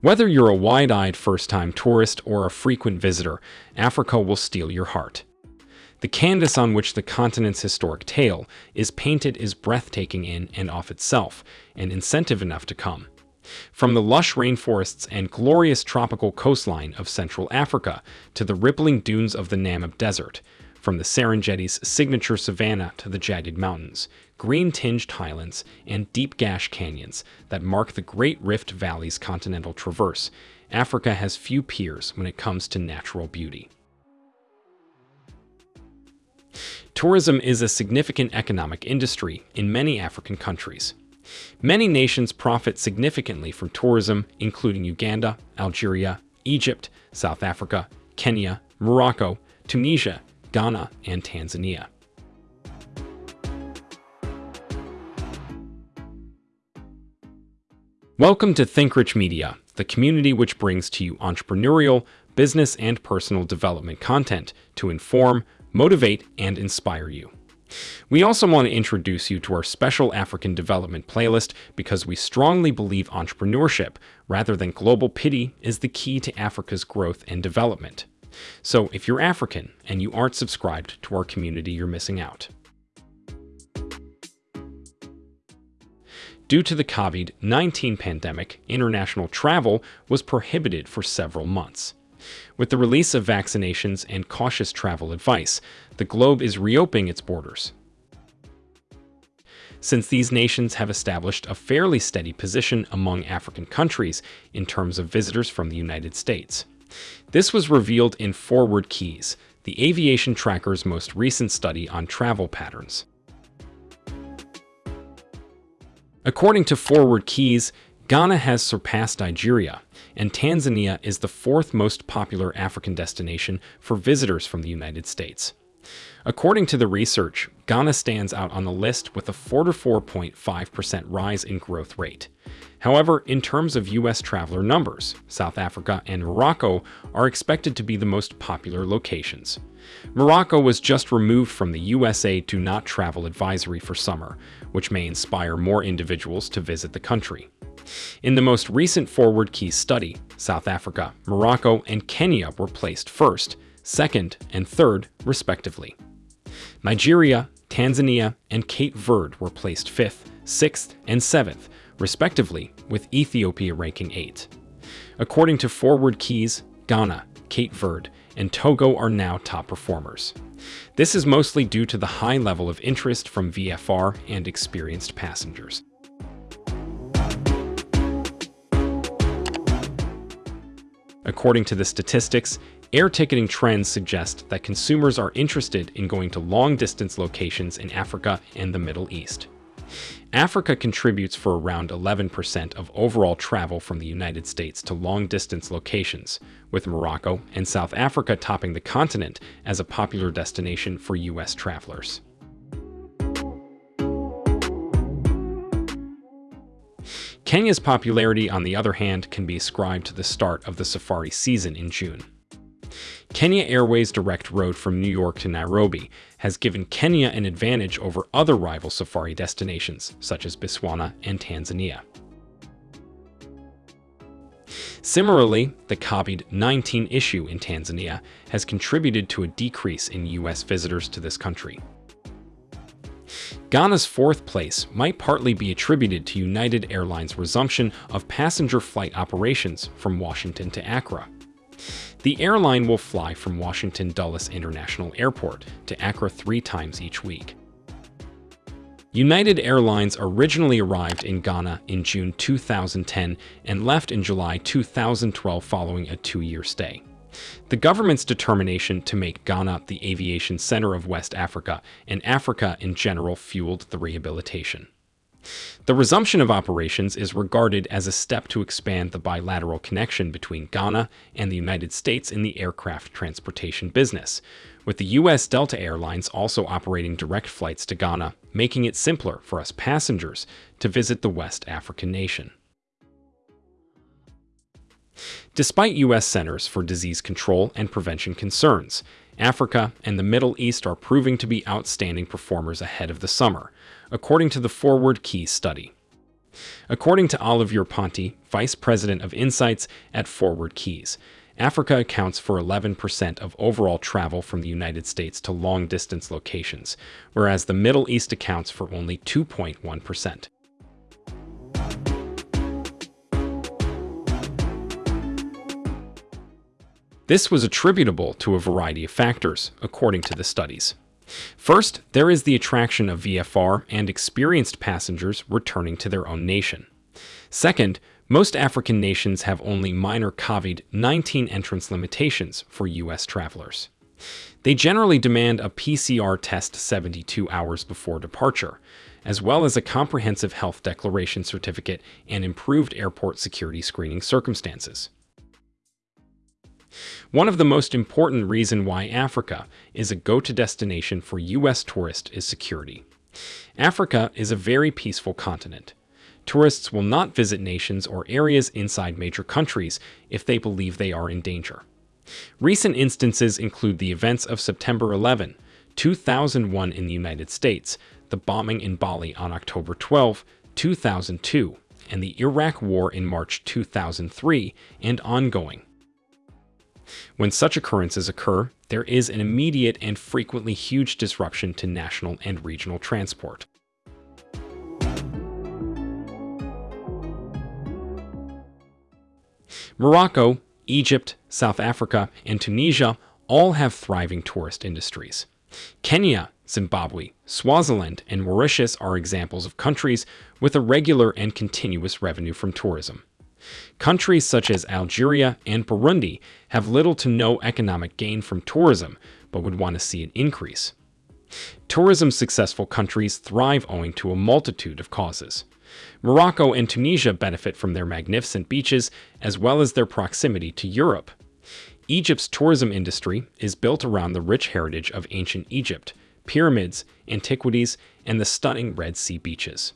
Whether you're a wide-eyed first-time tourist or a frequent visitor, Africa will steal your heart. The canvas on which the continent's historic tale is painted is breathtaking in and of itself, and incentive enough to come. From the lush rainforests and glorious tropical coastline of Central Africa to the rippling dunes of the Namib Desert, from the Serengeti's signature savanna to the jagged mountains, green-tinged highlands, and deep gash canyons that mark the Great Rift Valley's continental traverse, Africa has few peers when it comes to natural beauty. Tourism is a significant economic industry in many African countries. Many nations profit significantly from tourism, including Uganda, Algeria, Egypt, South Africa, Kenya, Morocco, Tunisia, Ghana, and Tanzania. Welcome to ThinkRich Media, the community which brings to you entrepreneurial, business, and personal development content to inform, motivate, and inspire you. We also want to introduce you to our special African development playlist because we strongly believe entrepreneurship, rather than global pity, is the key to Africa's growth and development. So if you're African and you aren't subscribed to our community, you're missing out. Due to the COVID-19 pandemic, international travel was prohibited for several months. With the release of vaccinations and cautious travel advice, the globe is reopening its borders. Since these nations have established a fairly steady position among African countries in terms of visitors from the United States. This was revealed in Forward Keys, the aviation tracker's most recent study on travel patterns. According to Forward Keys, Ghana has surpassed Nigeria, and Tanzania is the fourth most popular African destination for visitors from the United States. According to the research, Ghana stands out on the list with a 44.5% rise in growth rate. However, in terms of U.S. traveler numbers, South Africa and Morocco are expected to be the most popular locations. Morocco was just removed from the USA Do Not Travel advisory for summer, which may inspire more individuals to visit the country. In the most recent Forward Key study, South Africa, Morocco, and Kenya were placed first, second, and third, respectively. Nigeria, Tanzania, and Cape Verde were placed fifth, sixth, and seventh, respectively, with Ethiopia ranking 8. According to Forward Keys, Ghana, Cape Verde, and Togo are now top performers. This is mostly due to the high level of interest from VFR and experienced passengers. According to the statistics, air ticketing trends suggest that consumers are interested in going to long-distance locations in Africa and the Middle East. Africa contributes for around 11% of overall travel from the United States to long-distance locations, with Morocco and South Africa topping the continent as a popular destination for U.S. travelers. Kenya's popularity, on the other hand, can be ascribed to the start of the safari season in June. Kenya Airways direct road from New York to Nairobi has given Kenya an advantage over other rival safari destinations, such as Botswana and Tanzania. Similarly, the COVID-19 issue in Tanzania has contributed to a decrease in U.S. visitors to this country. Ghana's fourth place might partly be attributed to United Airlines' resumption of passenger flight operations from Washington to Accra. The airline will fly from Washington Dulles International Airport to Accra three times each week. United Airlines originally arrived in Ghana in June 2010 and left in July 2012 following a two-year stay. The government's determination to make Ghana the aviation center of West Africa and Africa in general fueled the rehabilitation. The resumption of operations is regarded as a step to expand the bilateral connection between Ghana and the United States in the aircraft transportation business, with the U.S. Delta Airlines also operating direct flights to Ghana, making it simpler for us passengers to visit the West African nation. Despite U.S. Centers for Disease Control and Prevention concerns, Africa and the Middle East are proving to be outstanding performers ahead of the summer, according to the Forward Keys study. According to Olivier Ponty, Vice President of Insights at Forward Keys, Africa accounts for 11% of overall travel from the United States to long distance locations, whereas the Middle East accounts for only 2.1%. This was attributable to a variety of factors, according to the studies. First, there is the attraction of VFR and experienced passengers returning to their own nation. Second, most African nations have only minor COVID-19 entrance limitations for U.S. travelers. They generally demand a PCR test 72 hours before departure, as well as a comprehensive health declaration certificate and improved airport security screening circumstances. One of the most important reason why Africa is a go-to destination for U.S. tourists is security. Africa is a very peaceful continent. Tourists will not visit nations or areas inside major countries if they believe they are in danger. Recent instances include the events of September 11, 2001 in the United States, the bombing in Bali on October 12, 2002, and the Iraq War in March 2003 and ongoing. When such occurrences occur, there is an immediate and frequently huge disruption to national and regional transport. Morocco, Egypt, South Africa, and Tunisia all have thriving tourist industries. Kenya, Zimbabwe, Swaziland, and Mauritius are examples of countries with a regular and continuous revenue from tourism. Countries such as Algeria and Burundi have little to no economic gain from tourism, but would want to see it increase. Tourism successful countries thrive owing to a multitude of causes. Morocco and Tunisia benefit from their magnificent beaches as well as their proximity to Europe. Egypt's tourism industry is built around the rich heritage of ancient Egypt, pyramids, antiquities, and the stunning Red Sea beaches.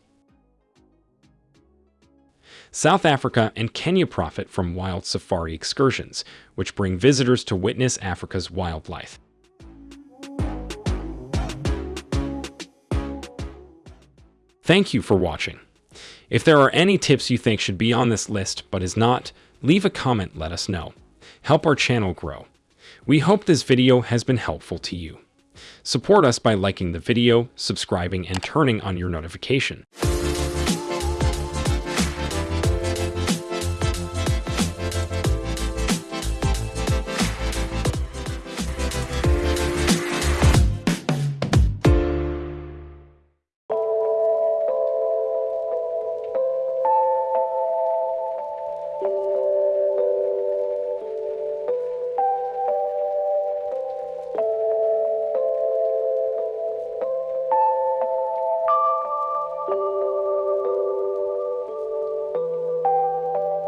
South Africa and Kenya profit from wild safari excursions, which bring visitors to witness Africa's wildlife. Thank you for watching. If there are any tips you think should be on this list but is not, leave a comment let us know. Help our channel grow. We hope this video has been helpful to you. Support us by liking the video, subscribing, and turning on your notification.